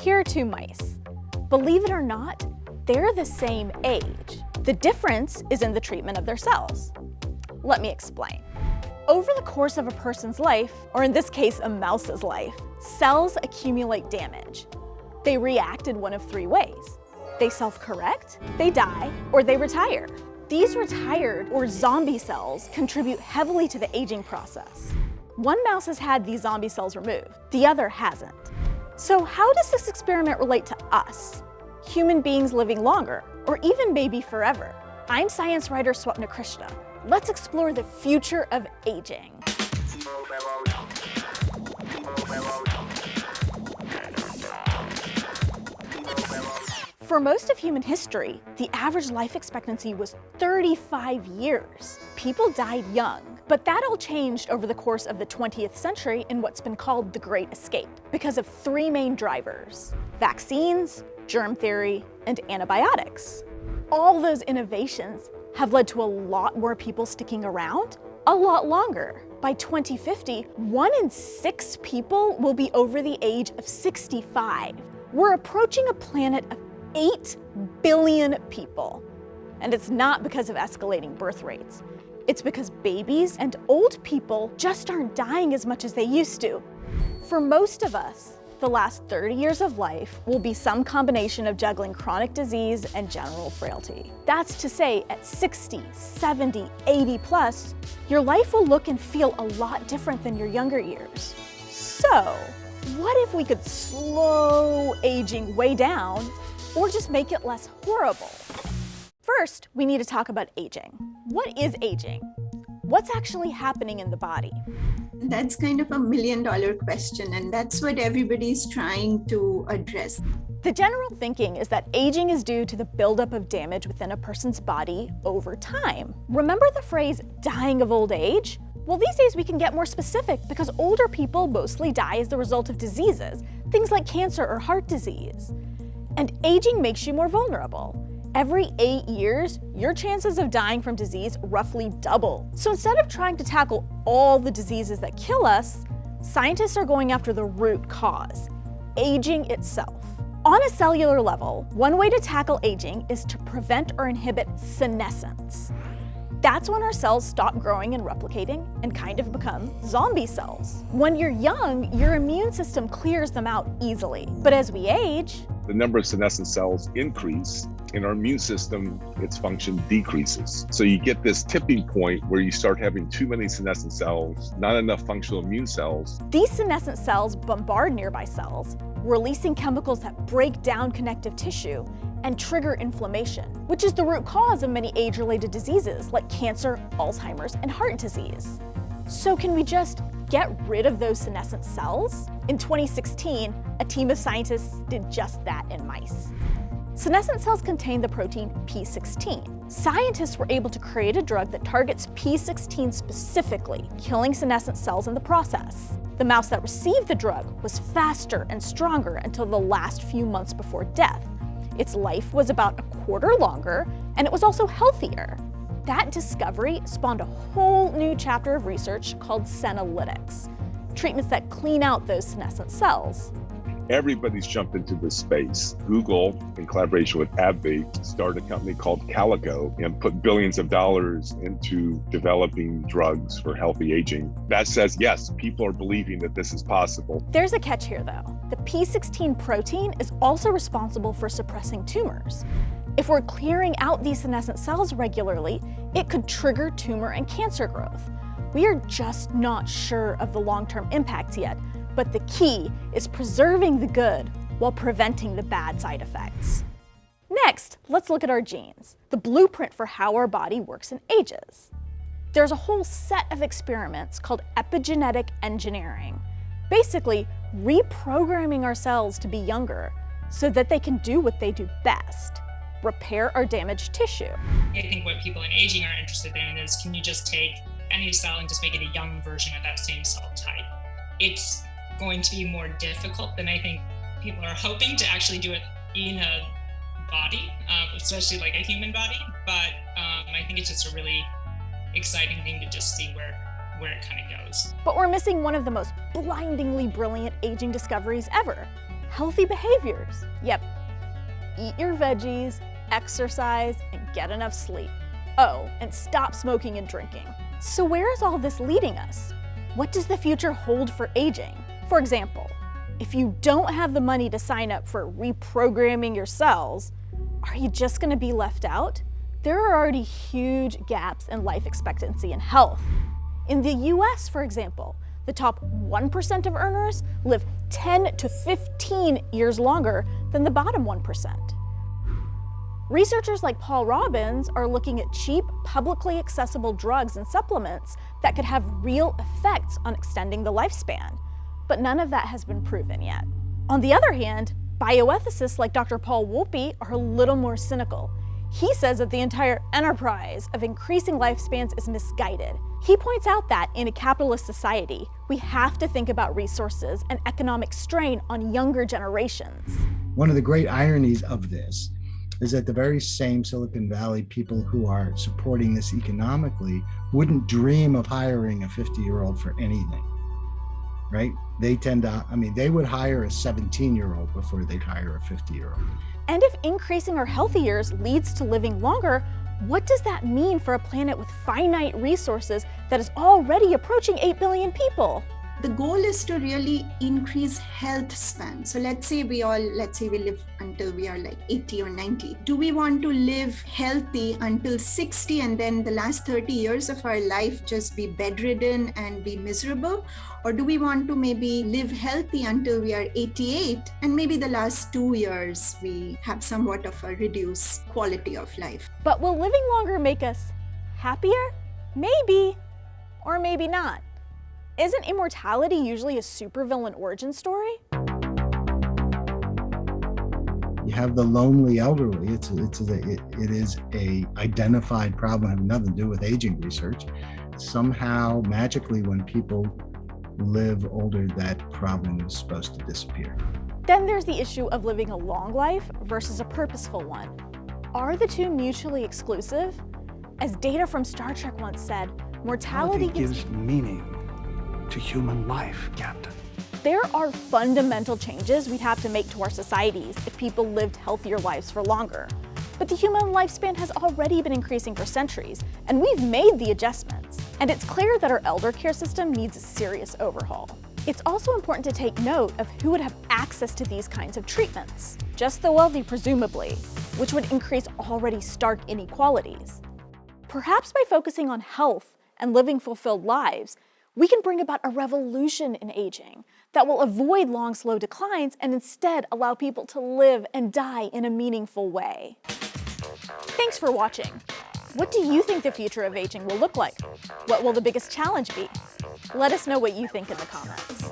Here are two mice. Believe it or not, they're the same age. The difference is in the treatment of their cells. Let me explain. Over the course of a person's life, or in this case, a mouse's life, cells accumulate damage. They react in one of three ways. They self-correct, they die, or they retire. These retired or zombie cells contribute heavily to the aging process. One mouse has had these zombie cells removed, the other hasn't. So how does this experiment relate to us? Human beings living longer, or even maybe forever? I'm science writer Swapna Krishna. Let's explore the future of aging. For most of human history, the average life expectancy was 35 years. People died young, but that all changed over the course of the 20th century in what's been called the Great Escape because of three main drivers, vaccines, germ theory, and antibiotics. All those innovations have led to a lot more people sticking around a lot longer. By 2050, one in six people will be over the age of 65. We're approaching a planet of 8 billion people. And it's not because of escalating birth rates. It's because babies and old people just aren't dying as much as they used to. For most of us, the last 30 years of life will be some combination of juggling chronic disease and general frailty. That's to say, at 60, 70, 80 plus, your life will look and feel a lot different than your younger years. So, what if we could slow aging way down or just make it less horrible. First, we need to talk about aging. What is aging? What's actually happening in the body? That's kind of a million dollar question, and that's what everybody's trying to address. The general thinking is that aging is due to the buildup of damage within a person's body over time. Remember the phrase dying of old age? Well, these days we can get more specific because older people mostly die as the result of diseases, things like cancer or heart disease. And aging makes you more vulnerable. Every eight years, your chances of dying from disease roughly double. So instead of trying to tackle all the diseases that kill us, scientists are going after the root cause, aging itself. On a cellular level, one way to tackle aging is to prevent or inhibit senescence. That's when our cells stop growing and replicating and kind of become zombie cells. When you're young, your immune system clears them out easily. But as we age, the number of senescent cells increase in our immune system, its function decreases. So you get this tipping point where you start having too many senescent cells, not enough functional immune cells. These senescent cells bombard nearby cells, releasing chemicals that break down connective tissue and trigger inflammation, which is the root cause of many age-related diseases like cancer, Alzheimer's, and heart disease. So can we just get rid of those senescent cells? In 2016, a team of scientists did just that in mice. Senescent cells contain the protein P16. Scientists were able to create a drug that targets P16 specifically, killing senescent cells in the process. The mouse that received the drug was faster and stronger until the last few months before death. Its life was about a quarter longer, and it was also healthier. That discovery spawned a whole new chapter of research called senolytics, treatments that clean out those senescent cells everybody's jumped into this space. Google, in collaboration with AbbVie, started a company called Calico and put billions of dollars into developing drugs for healthy aging. That says, yes, people are believing that this is possible. There's a catch here, though. The P16 protein is also responsible for suppressing tumors. If we're clearing out these senescent cells regularly, it could trigger tumor and cancer growth. We are just not sure of the long-term impacts yet, but the key is preserving the good while preventing the bad side effects. Next, let's look at our genes, the blueprint for how our body works and ages. There's a whole set of experiments called epigenetic engineering, basically reprogramming our cells to be younger so that they can do what they do best, repair our damaged tissue. I think what people in aging are interested in is can you just take any cell and just make it a young version of that same cell type? It's going to be more difficult than I think people are hoping to actually do it in a body, um, especially like a human body. But um, I think it's just a really exciting thing to just see where where it kind of goes. But we're missing one of the most blindingly brilliant aging discoveries ever. Healthy behaviors. Yep. Eat your veggies, exercise, and get enough sleep. Oh, and stop smoking and drinking. So where is all this leading us? What does the future hold for aging? For example, if you don't have the money to sign up for reprogramming your cells, are you just gonna be left out? There are already huge gaps in life expectancy and health. In the US, for example, the top 1% of earners live 10 to 15 years longer than the bottom 1%. Researchers like Paul Robbins are looking at cheap, publicly accessible drugs and supplements that could have real effects on extending the lifespan, but none of that has been proven yet. On the other hand, bioethicists like Dr. Paul Wolpe are a little more cynical. He says that the entire enterprise of increasing lifespans is misguided. He points out that in a capitalist society, we have to think about resources and economic strain on younger generations. One of the great ironies of this is that the very same Silicon Valley people who are supporting this economically wouldn't dream of hiring a 50 year old for anything, right? They tend to, I mean, they would hire a 17 year old before they'd hire a 50 year old. And if increasing our healthy years leads to living longer, what does that mean for a planet with finite resources that is already approaching 8 billion people? The goal is to really increase health span. So let's say we all let's say we live until we are like 80 or 90 do we want to live healthy until 60 and then the last 30 years of our life just be bedridden and be miserable? Or do we want to maybe live healthy until we are 88 and maybe the last 2 years we have somewhat of a reduced quality of life? But will living longer make us happier? Maybe or maybe not isn't immortality usually a supervillain origin story? You have the lonely elderly. It's it's a, it, it is a identified problem having nothing to do with aging research. Somehow, magically, when people live older, that problem is supposed to disappear. Then there's the issue of living a long life versus a purposeful one. Are the two mutually exclusive? As data from Star Trek once said, mortality gives meaning to human life, Captain. There are fundamental changes we'd have to make to our societies if people lived healthier lives for longer. But the human lifespan has already been increasing for centuries, and we've made the adjustments. And it's clear that our elder care system needs a serious overhaul. It's also important to take note of who would have access to these kinds of treatments. Just the wealthy, presumably, which would increase already stark inequalities. Perhaps by focusing on health and living fulfilled lives, we can bring about a revolution in aging that will avoid long, slow declines and instead allow people to live and die in a meaningful way. Thanks for watching. What do you think the future of aging will look like? What will the biggest challenge be? Let us know what you think in the comments.